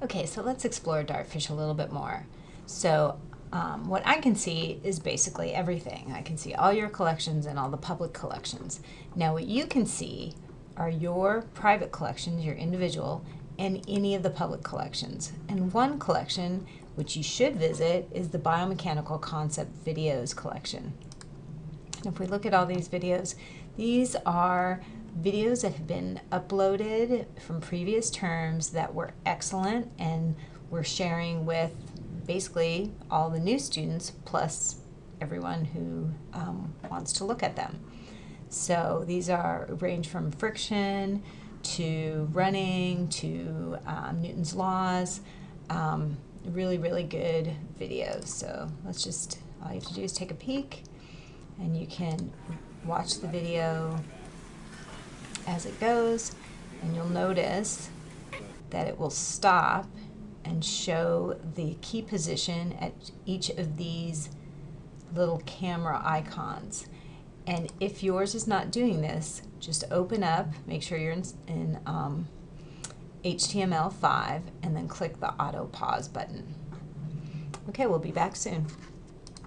Okay, so let's explore Dartfish a little bit more. So um, what I can see is basically everything. I can see all your collections and all the public collections. Now what you can see are your private collections, your individual, and any of the public collections. And one collection, which you should visit, is the Biomechanical Concept Videos collection. And if we look at all these videos, these are videos that have been uploaded from previous terms that were excellent and we're sharing with basically all the new students plus everyone who um, wants to look at them. So these are range from friction to running to um, Newton's laws. Um, really, really good videos. So let's just, all you have to do is take a peek and you can watch the video as it goes and you'll notice that it will stop and show the key position at each of these little camera icons. And if yours is not doing this, just open up, make sure you're in, in um, HTML5, and then click the auto pause button. Okay, we'll be back soon.